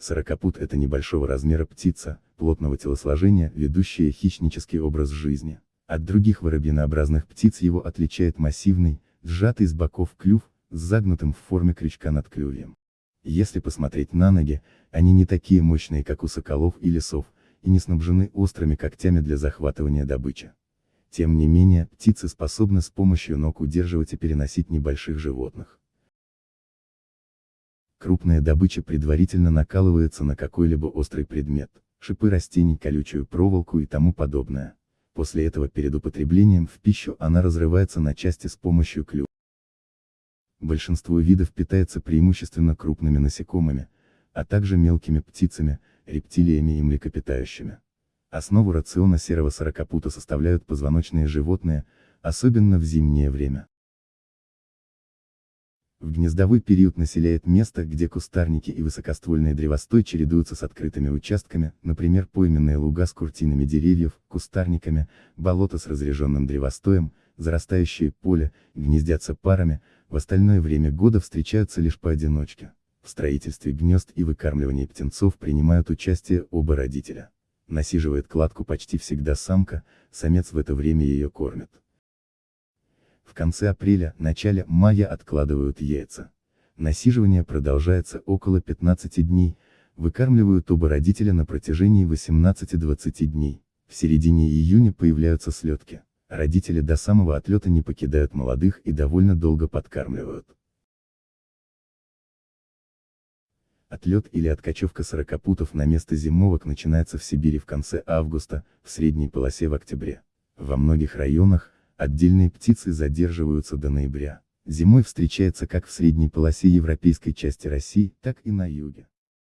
Сорокопут – это небольшого размера птица, плотного телосложения, ведущая хищнический образ жизни. От других воробьинообразных птиц его отличает массивный, сжатый с боков клюв, с загнутым в форме крючка над клювьем. Если посмотреть на ноги, они не такие мощные, как у соколов и лисов, и не снабжены острыми когтями для захватывания добычи. Тем не менее, птицы способны с помощью ног удерживать и переносить небольших животных. Крупная добыча предварительно накалывается на какой-либо острый предмет, шипы растений, колючую проволоку и тому подобное. После этого перед употреблением в пищу она разрывается на части с помощью клюва. Большинство видов питается преимущественно крупными насекомыми, а также мелкими птицами, рептилиями и млекопитающими. Основу рациона серого сорокопута составляют позвоночные животные, особенно в зимнее время. В гнездовой период населяет место, где кустарники и высокоствольные древостой чередуются с открытыми участками, например пойменные луга с куртинами деревьев, кустарниками, болото с разреженным древостоем, зарастающие поле, гнездятся парами, в остальное время года встречаются лишь поодиночке. В строительстве гнезд и выкармливании птенцов принимают участие оба родителя насиживает кладку почти всегда самка, самец в это время ее кормит. В конце апреля, начале мая откладывают яйца. Насиживание продолжается около 15 дней, выкармливают оба родителя на протяжении 18-20 дней. В середине июня появляются слетки. Родители до самого отлета не покидают молодых и довольно долго подкармливают. Отлет или откачевка сорокопутов на место зимовок начинается в Сибири в конце августа, в средней полосе в октябре. Во многих районах, отдельные птицы задерживаются до ноября. Зимой встречается как в средней полосе европейской части России, так и на юге.